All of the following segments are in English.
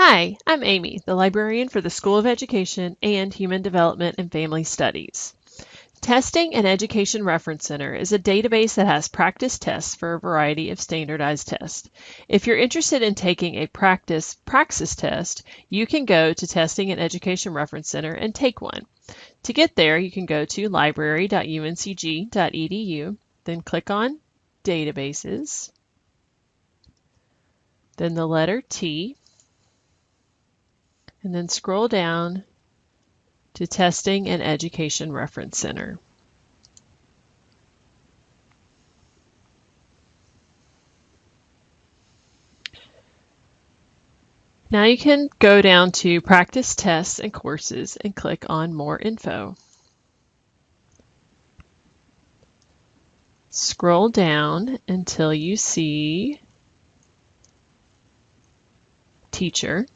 Hi, I'm Amy, the librarian for the School of Education and Human Development and Family Studies. Testing and Education Reference Center is a database that has practice tests for a variety of standardized tests. If you're interested in taking a practice praxis test, you can go to Testing and Education Reference Center and take one. To get there, you can go to library.uncg.edu, then click on Databases, then the letter T, and then scroll down to Testing and Education Reference Center. Now you can go down to Practice Tests and Courses and click on More Info. Scroll down until you see Teacher.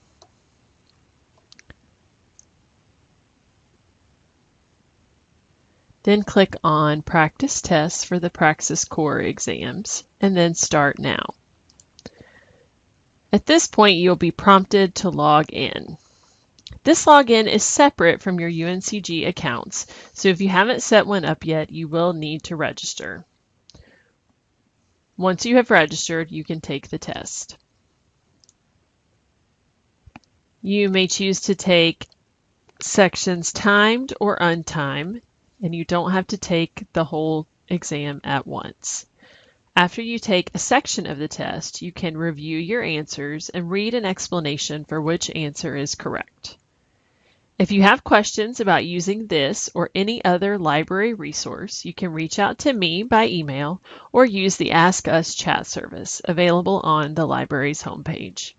Then click on Practice Tests for the Praxis Core exams, and then Start Now. At this point, you'll be prompted to log in. This login is separate from your UNCG accounts, so if you haven't set one up yet, you will need to register. Once you have registered, you can take the test. You may choose to take sections timed or untimed and you don't have to take the whole exam at once. After you take a section of the test, you can review your answers and read an explanation for which answer is correct. If you have questions about using this or any other library resource, you can reach out to me by email or use the Ask Us chat service available on the library's homepage.